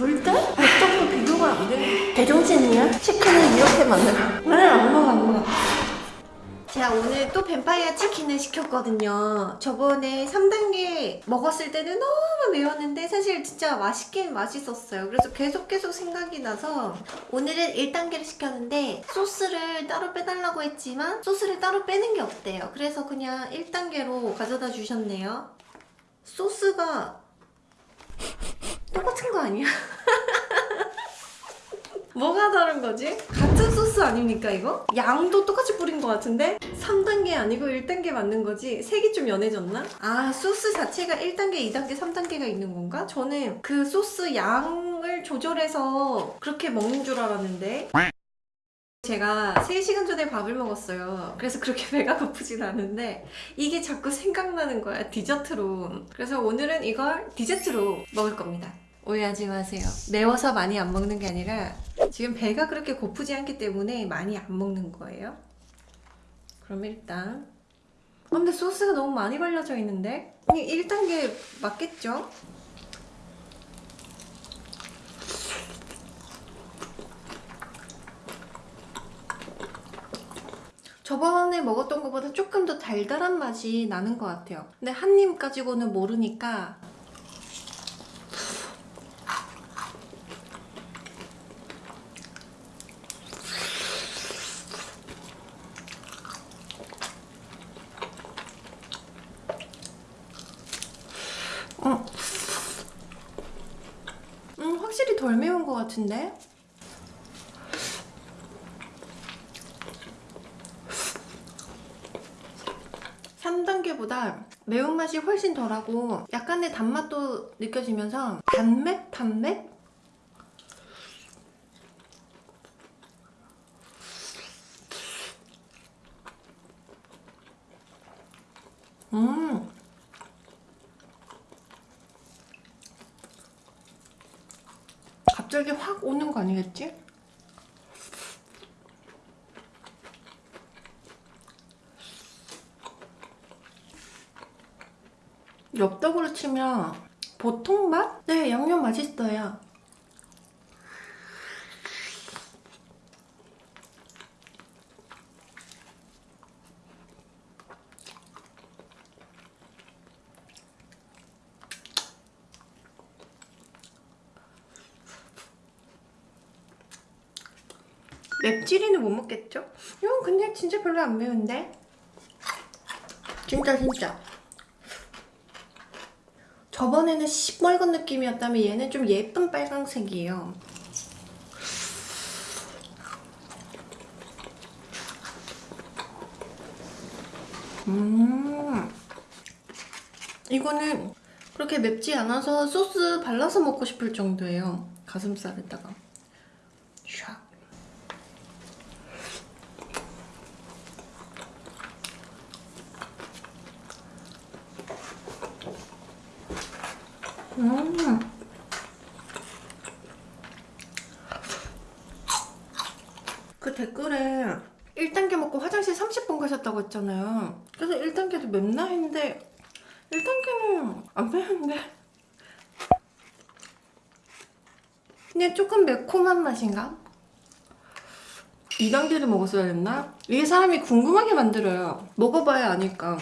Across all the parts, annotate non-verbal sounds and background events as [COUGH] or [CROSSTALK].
불닭? 어떻게 비교가 안 돼? 대종신이야? 치킨을 이렇게 만들어. 나는 안 먹어, 안 먹어. 제가 오늘 또 뱀파이어 치킨을 시켰거든요. 저번에 3단계 먹었을 때는 너무 매웠는데 사실 진짜 맛있긴 맛있었어요. 그래서 계속 계속 생각이 나서 오늘은 1단계를 시켰는데 소스를 따로 빼달라고 했지만 소스를 따로 빼는 게 없대요. 그래서 그냥 1단계로 가져다 주셨네요. 소스가 똑같은 거 아니야? [LAUGHS] 뭐가 다른 거지? 같은 소스 아닙니까 이거? 양도 똑같이 뿌린 것 같은데? 3단계 아니고 1단계 맞는 거지? 색이 좀 연해졌나? 아 소스 자체가 1단계, 2단계, 3단계가 있는 건가? 저는 그 소스 양을 조절해서 그렇게 먹는 줄 알았는데 제가 3시간 전에 밥을 먹었어요. 그래서 그렇게 [LAUGHS] 배가 고프진 않은데 이게 자꾸 생각나는 거야 디저트로. 그래서 오늘은 이걸 디저트로 먹을 겁니다. 오해하지 마세요. 매워서 많이 안 먹는 게 아니라 지금 배가 그렇게 고프지 않기 때문에 많이 안 먹는 거예요. 그럼 일단 어, 근데 소스가 너무 많이 발려져 있는데? 이게 1단계 맞겠죠? 저번에 먹었던 것보다 조금 더 달달한 맛이 나는 것 같아요. 근데 한 입 가지고는 모르니까 음. 음, 확실히 덜 매운 것 같은데? 삼단계보다 매운맛이 훨씬 덜하고 약간의 단맛도 느껴지면서 단맵? 단맵? 음 갑자기 확 오는 거 아니겠지? 엽떡으로 치면 보통 맛? 네, 양념 맛있어요. 맵찔이는 못 먹겠죠? 이건 근데 진짜 별로 안 매운데? 진짜 진짜 저번에는 시뻘건 느낌이었다면 얘는 좀 예쁜 빨강색이에요. 음. 이거는 그렇게 맵지 않아서 소스 발라서 먹고 싶을 정도예요. 가슴살에다가 음. 그 댓글에 1단계 먹고 화장실 30분 가셨다고 했잖아요. 그래서 1단계도 맵나 했는데 1단계는 안 매운데 그냥 조금 매콤한 맛인가? 2단계를 먹었어야 했나? 이게 사람이 궁금하게 만들어요. 먹어봐야 아니까.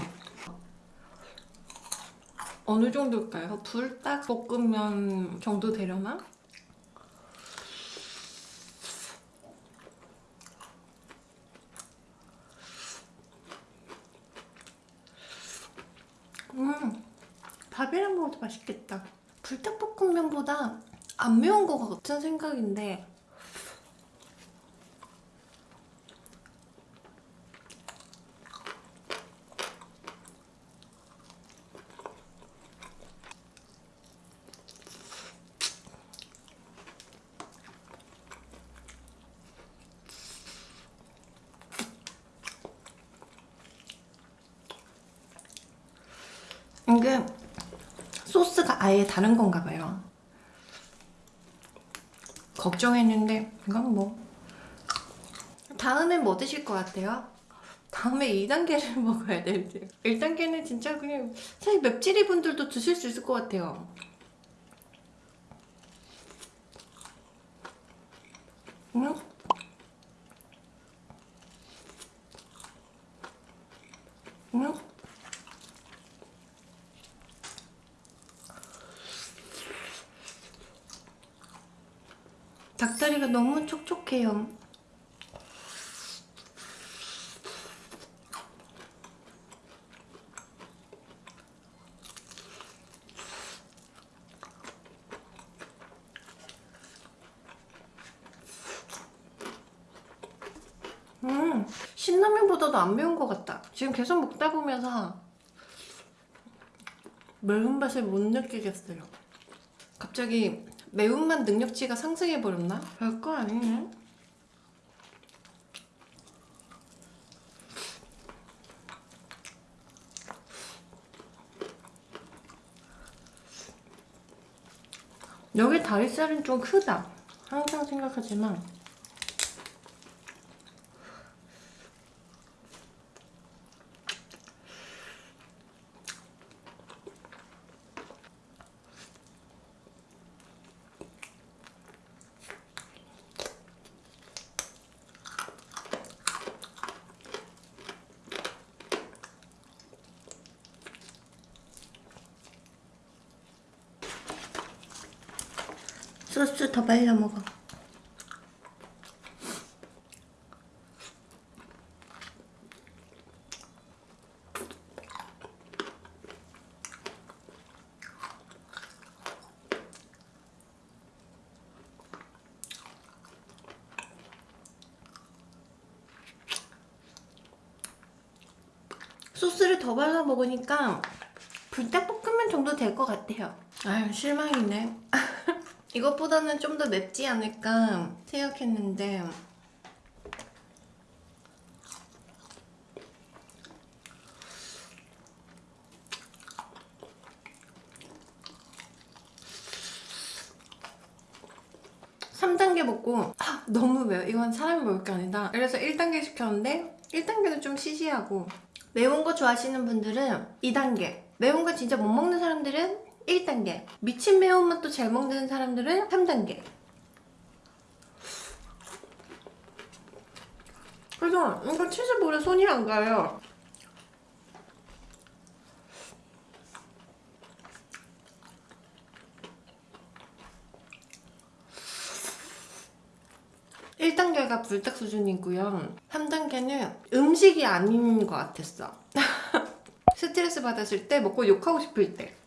어느 정도일까요? 불닭 볶음면 정도 되려나? 음, 밥이랑 먹어도 맛있겠다. 불닭볶음면보다 안 매운 것 같은 생각인데 이게 소스가 아예 다른 건가 봐요. 걱정했는데 이건 뭐 다음엔 뭐 드실 것 같아요? 다음에 2단계를 [LAUGHS] 먹어야 될지 1단계는 진짜 그냥 사실 맵찔이 분들도 드실 수 있을 것 같아요 응? 닭다리가 너무 촉촉해요. 음, 신라면보다도 안 매운 것 같다. 지금 계속 먹다 보면서 매운맛을 못 느끼겠어요. 갑자기 매운맛 능력치가 상승해버렸나? 별거 아니네. 여기 다리살은 좀 크다. 항상 생각하지만 소스 더 발라 먹어. 소스를 더 발라 먹으니까 불닭볶음면 정도 될 것 같아요. 아유 실망이네. 이것보다는 좀 더 맵지 않을까 생각했는데. 삼단계 먹고 아, 너무 매워. 이건 사람이 먹을 게 아니다. 그래서 1단계 시켰는데 1단계는 좀 시시하고. 매운 거 좋아하시는 분들은 2단계. 매운 거 진짜 못 먹는 사람들은 1단계. 미친 매운맛도 잘 먹는 사람들은 3단계. 그래서 이거 치즈볼에 손이 안 가요. 일단계가 불닭 수준이고요. 3단계는 음식이 아닌 것 같았어. [LAUGHS] 스트레스 받았을 때 먹고 욕하고 싶을 때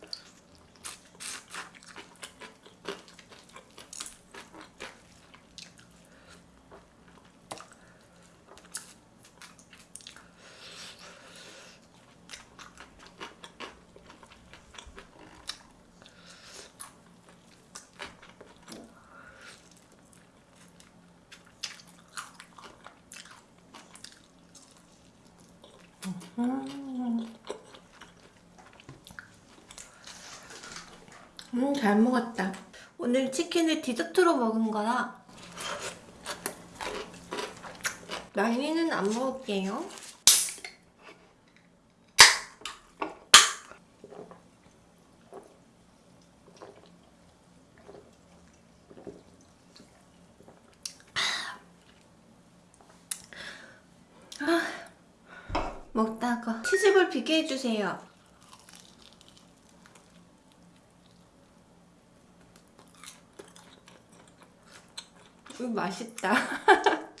음, 잘 먹었다. 오늘 치킨을 디저트로 먹은 거라 라인이는 안 먹을게요. 아, 먹다가 치즈볼 비게 해주세요. 음, 맛있다. [LAUGHS]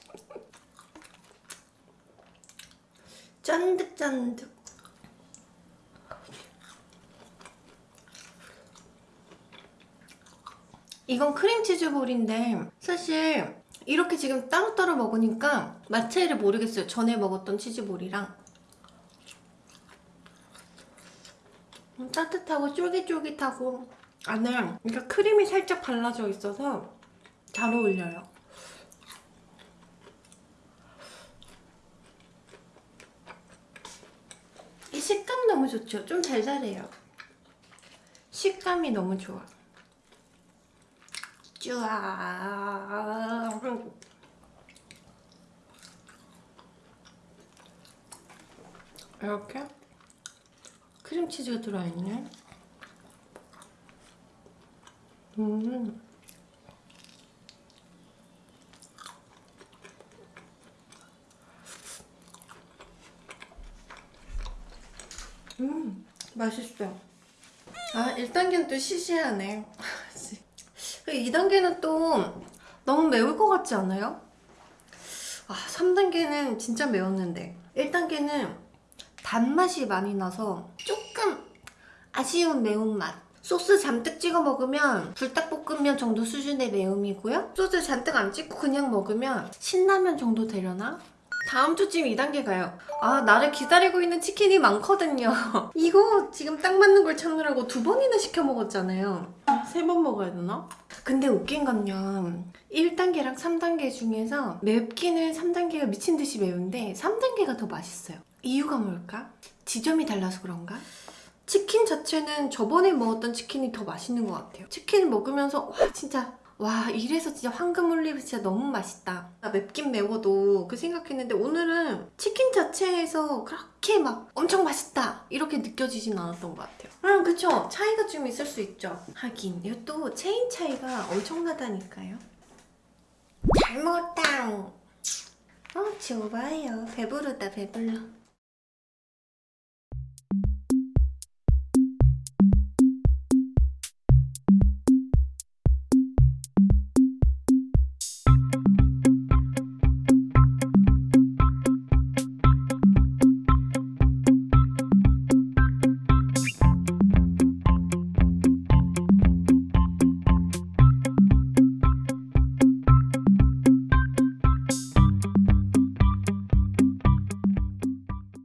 쫀득쫀득. 이건 크림치즈 볼인데 사실 이렇게 지금 따로따로 먹으니까 맛 차이를 모르겠어요. 전에 먹었던 치즈볼이랑. 따뜻하고 쫄깃쫄깃하고 안에 그러니까 크림이 살짝 발라져 있어서 잘 어울려요. 이 식감 너무 좋죠? 좀 달달해요. 식감이 너무 좋아. 쭈아. 이렇게 크림치즈가 들어있네 음 음, 맛있어. 아, 1단계는 또 시시하네. [LAUGHS] 2단계는 또 너무 매울 것 같지 않아요? 아, 3단계는 진짜 매웠는데 1단계는 단맛이 많이 나서 아쉬운 매운맛 소스 잔뜩 찍어 먹으면 불닭볶음면 정도 수준의 매움이고요 소스 잔뜩 안 찍고 그냥 먹으면 신라면 정도 되려나? 다음 주쯤 2단계 가요 아 나를 기다리고 있는 치킨이 많거든요 [LAUGHS] 이거 지금 딱 맞는 걸 찾느라고 두 번이나 시켜 먹었잖아요 세번 먹어야 되나? 근데 웃긴 건요 1단계랑 3단계 중에서 맵기는 3단계가 미친 듯이 매운데 3단계가 더 맛있어요 이유가 뭘까? 지점이 달라서 그런가? 치킨 자체는 저번에 먹었던 치킨이 더 맛있는 것 같아요. 치킨 먹으면서 와 진짜 와 이래서 진짜 황금 올리브 진짜 너무 맛있다. 나 맵긴 매워도 그 생각했는데 오늘은 치킨 자체에서 그렇게 막 엄청 맛있다 이렇게 느껴지진 않았던 것 같아요. 음 그쵸? 차이가 좀 있을 수 있죠. 하긴 이것도 체인 차이가 엄청나다니까요. 잘 먹었다. 어 좋아요. 배부르다 배불러